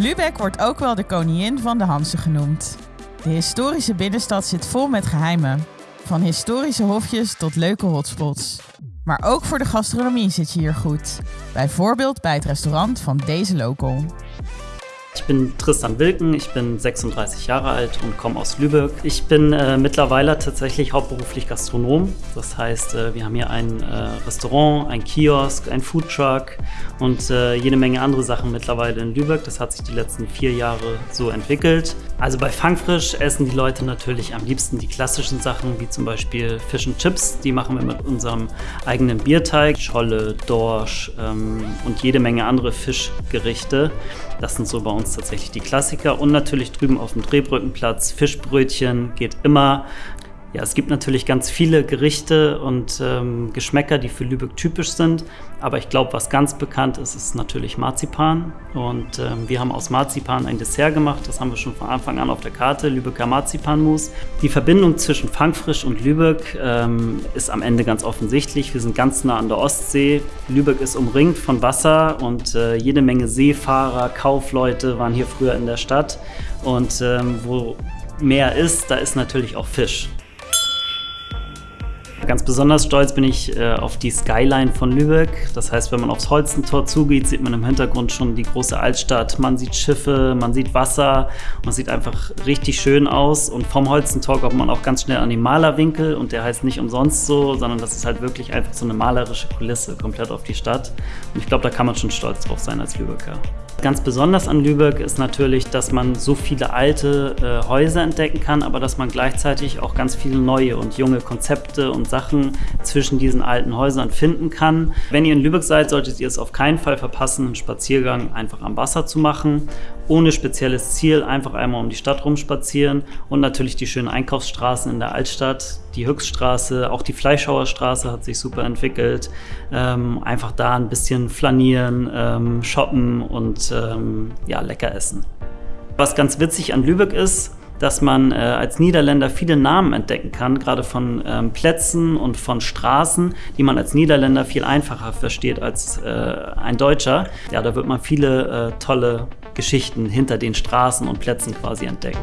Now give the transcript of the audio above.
Lübeck wordt ook wel de koningin van de Hansen genoemd. De historische binnenstad zit vol met geheimen. Van historische hofjes tot leuke hotspots. Maar ook voor de gastronomie zit je hier goed. Bijvoorbeeld bij het restaurant van deze local. Ich bin Tristan Wilken, ich bin 36 Jahre alt und komme aus Lübeck. Ich bin äh, mittlerweile tatsächlich hauptberuflich Gastronom. Das heißt, äh, wir haben hier ein äh, Restaurant, ein Kiosk, ein Foodtruck und äh, jede Menge andere Sachen mittlerweile in Lübeck. Das hat sich die letzten vier Jahre so entwickelt. Also bei Fangfrisch essen die Leute natürlich am liebsten die klassischen Sachen, wie zum Beispiel Fish and Chips. Die machen wir mit unserem eigenen Bierteig, Scholle, Dorsch ähm, und jede Menge andere Fischgerichte. Das sind so bei uns tatsächlich die Klassiker. Und natürlich drüben auf dem Drehbrückenplatz Fischbrötchen geht immer. Ja, es gibt natürlich ganz viele Gerichte und ähm, Geschmäcker, die für Lübeck typisch sind. Aber ich glaube, was ganz bekannt ist, ist natürlich Marzipan. Und ähm, wir haben aus Marzipan ein Dessert gemacht. Das haben wir schon von Anfang an auf der Karte, Lübecker Marzipanmus. Die Verbindung zwischen Fangfrisch und Lübeck ähm, ist am Ende ganz offensichtlich. Wir sind ganz nah an der Ostsee. Lübeck ist umringt von Wasser und äh, jede Menge Seefahrer, Kaufleute waren hier früher in der Stadt. Und ähm, wo Meer ist, da ist natürlich auch Fisch. Ganz besonders stolz bin ich äh, auf die Skyline von Lübeck. Das heißt, wenn man aufs Holstentor zugeht, sieht man im Hintergrund schon die große Altstadt. Man sieht Schiffe, man sieht Wasser es sieht einfach richtig schön aus. Und vom Holstentor kommt man auch ganz schnell an den Malerwinkel und der heißt nicht umsonst so, sondern das ist halt wirklich einfach so eine malerische Kulisse komplett auf die Stadt. Und ich glaube, da kann man schon stolz drauf sein als Lübecker. Ganz besonders an Lübeck ist natürlich, dass man so viele alte äh, Häuser entdecken kann, aber dass man gleichzeitig auch ganz viele neue und junge Konzepte und Sachen zwischen diesen alten Häusern finden kann. Wenn ihr in Lübeck seid, solltet ihr es auf keinen Fall verpassen, einen Spaziergang einfach am Wasser zu machen. Ohne spezielles Ziel, einfach einmal um die Stadt rumspazieren und natürlich die schönen Einkaufsstraßen in der Altstadt, die Höchststraße, auch die Fleischhauer Straße hat sich super entwickelt. Ähm, einfach da ein bisschen flanieren, ähm, shoppen und ähm, ja, lecker essen. Was ganz witzig an Lübeck ist, dass man äh, als Niederländer viele Namen entdecken kann, gerade von ähm, Plätzen und von Straßen, die man als Niederländer viel einfacher versteht als äh, ein Deutscher. Ja, da wird man viele äh, tolle Geschichten hinter den Straßen und Plätzen quasi entdecken.